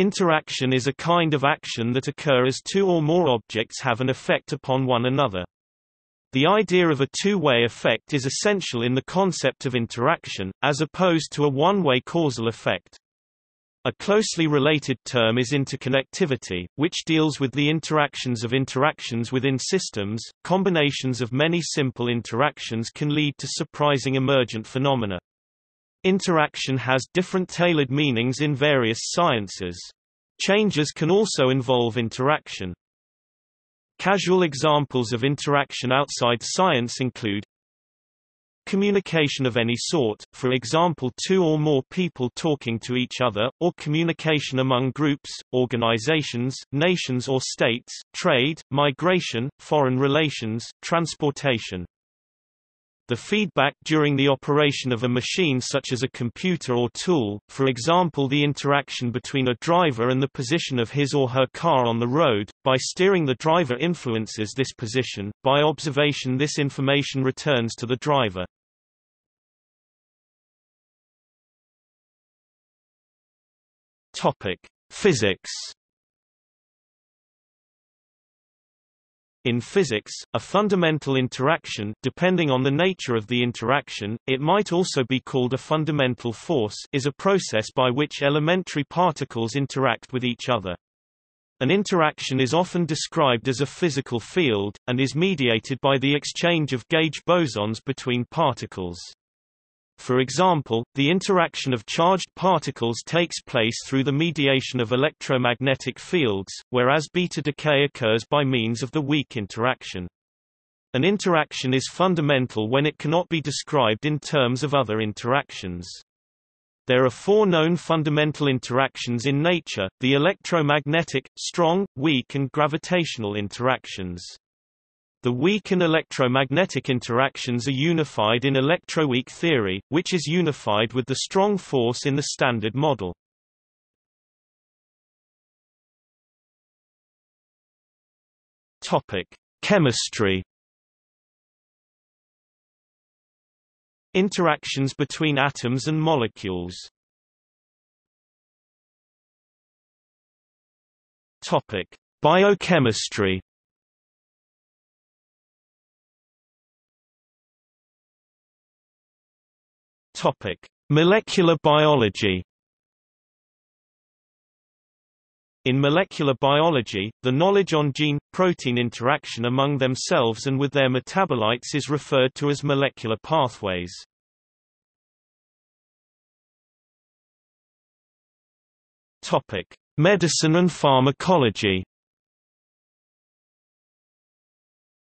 Interaction is a kind of action that occur as two or more objects have an effect upon one another. The idea of a two-way effect is essential in the concept of interaction, as opposed to a one-way causal effect. A closely related term is interconnectivity, which deals with the interactions of interactions within systems. Combinations of many simple interactions can lead to surprising emergent phenomena. Interaction has different tailored meanings in various sciences. Changes can also involve interaction. Casual examples of interaction outside science include Communication of any sort, for example two or more people talking to each other, or communication among groups, organizations, nations or states, trade, migration, foreign relations, transportation. The feedback during the operation of a machine such as a computer or tool, for example the interaction between a driver and the position of his or her car on the road, by steering the driver influences this position, by observation this information returns to the driver. Physics. In physics, a fundamental interaction depending on the nature of the interaction, it might also be called a fundamental force is a process by which elementary particles interact with each other. An interaction is often described as a physical field, and is mediated by the exchange of gauge bosons between particles. For example, the interaction of charged particles takes place through the mediation of electromagnetic fields, whereas beta decay occurs by means of the weak interaction. An interaction is fundamental when it cannot be described in terms of other interactions. There are four known fundamental interactions in nature, the electromagnetic, strong, weak and gravitational interactions. The weak and electromagnetic interactions are unified in electroweak theory, which is unified with the strong force in the Standard Model. Topic: Chemistry. Interactions between atoms and molecules. Topic: Biochemistry. Topic: Molecular biology. In molecular biology, the knowledge on gene-protein interaction among themselves and with their metabolites is referred to as molecular pathways. Topic: Medicine and pharmacology.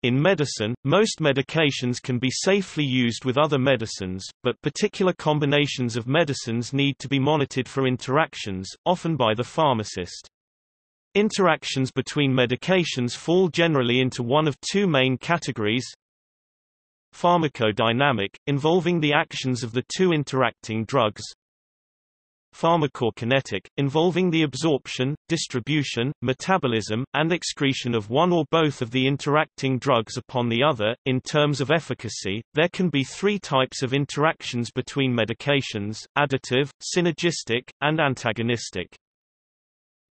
In medicine, most medications can be safely used with other medicines, but particular combinations of medicines need to be monitored for interactions, often by the pharmacist. Interactions between medications fall generally into one of two main categories Pharmacodynamic, involving the actions of the two interacting drugs pharmacokinetic, involving the absorption, distribution, metabolism, and excretion of one or both of the interacting drugs upon the other. In terms of efficacy, there can be three types of interactions between medications, additive, synergistic, and antagonistic.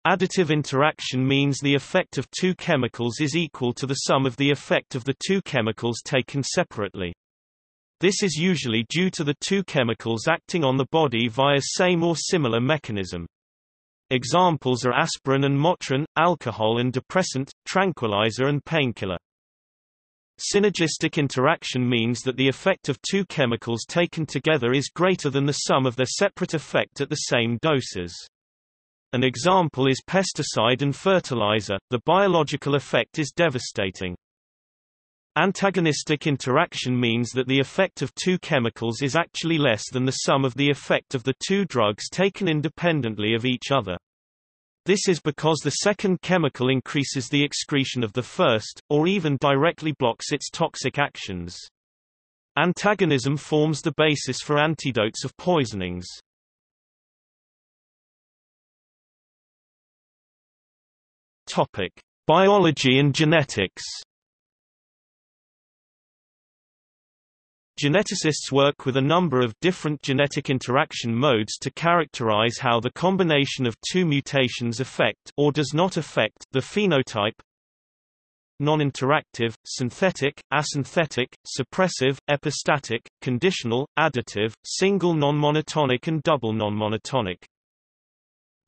Additive interaction means the effect of two chemicals is equal to the sum of the effect of the two chemicals taken separately. This is usually due to the two chemicals acting on the body via same or similar mechanism. Examples are aspirin and Motrin, alcohol and depressant, tranquilizer and painkiller. Synergistic interaction means that the effect of two chemicals taken together is greater than the sum of their separate effect at the same doses. An example is pesticide and fertilizer, the biological effect is devastating. Antagonistic interaction means that the effect of two chemicals is actually less than the sum of the effect of the two drugs taken independently of each other. This is because the second chemical increases the excretion of the first, or even directly blocks its toxic actions. Antagonism forms the basis for antidotes of poisonings. Topic: Biology and genetics. Geneticists work with a number of different genetic interaction modes to characterize how the combination of two mutations affect or does not affect the phenotype non-interactive, synthetic, asynthetic, suppressive, epistatic, conditional, additive, single non-monotonic and double non-monotonic.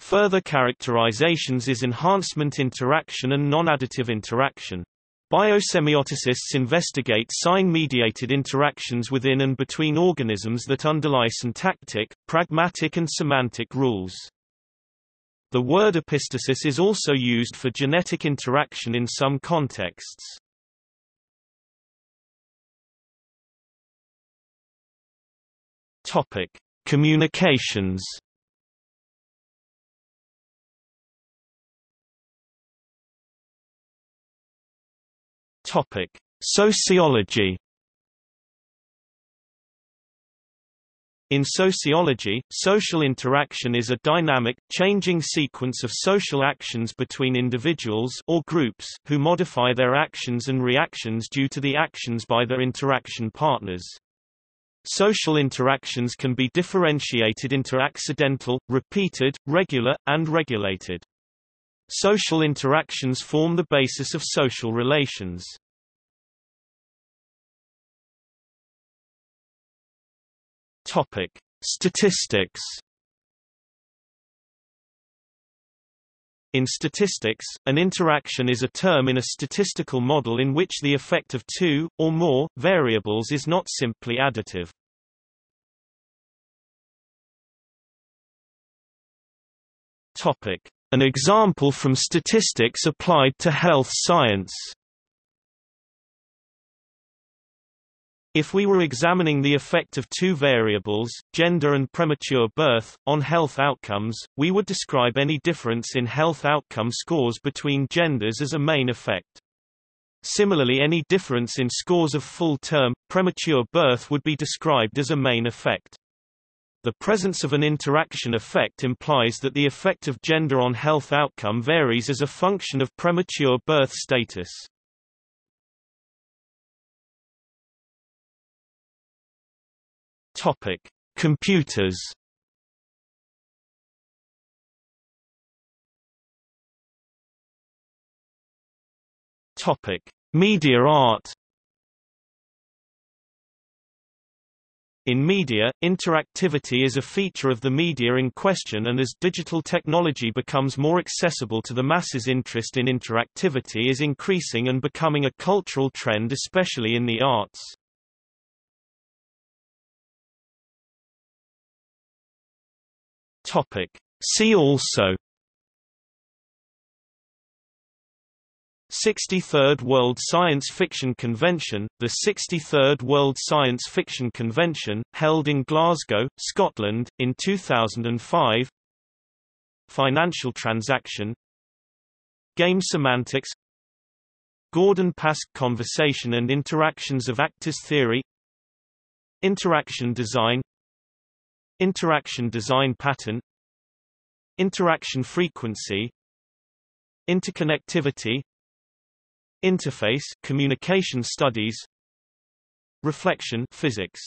Further characterizations is enhancement interaction and non-additive interaction. Biosemiotists investigate sign-mediated interactions within and between organisms that underlie syntactic, pragmatic and semantic rules. The word epistasis is also used for genetic interaction in some contexts. Topic: Communications Topic: Sociology. In sociology, social interaction is a dynamic, changing sequence of social actions between individuals or groups who modify their actions and reactions due to the actions by their interaction partners. Social interactions can be differentiated into accidental, repeated, regular, and regulated. Social interactions form the basis of social relations. Topic: Statistics. In statistics, an interaction is a term in a statistical model in which the effect of two, or more, variables is not simply additive. Topic: an example from statistics applied to health science. If we were examining the effect of two variables, gender and premature birth, on health outcomes, we would describe any difference in health outcome scores between genders as a main effect. Similarly any difference in scores of full-term, premature birth would be described as a main effect. The presence of an interaction effect implies that the effect of gender on health outcome varies as a function of premature birth status. Topic: Computers. Topic: Media art. In media, interactivity is a feature of the media in question and as digital technology becomes more accessible to the masses interest in interactivity is increasing and becoming a cultural trend especially in the arts. Topic. See also 63rd World Science Fiction Convention, the 63rd World Science Fiction Convention, held in Glasgow, Scotland, in 2005 Financial transaction Game semantics Gordon-Pask conversation and interactions of actors theory Interaction design Interaction design pattern Interaction frequency Interconnectivity Interface communication studies. Reflection physics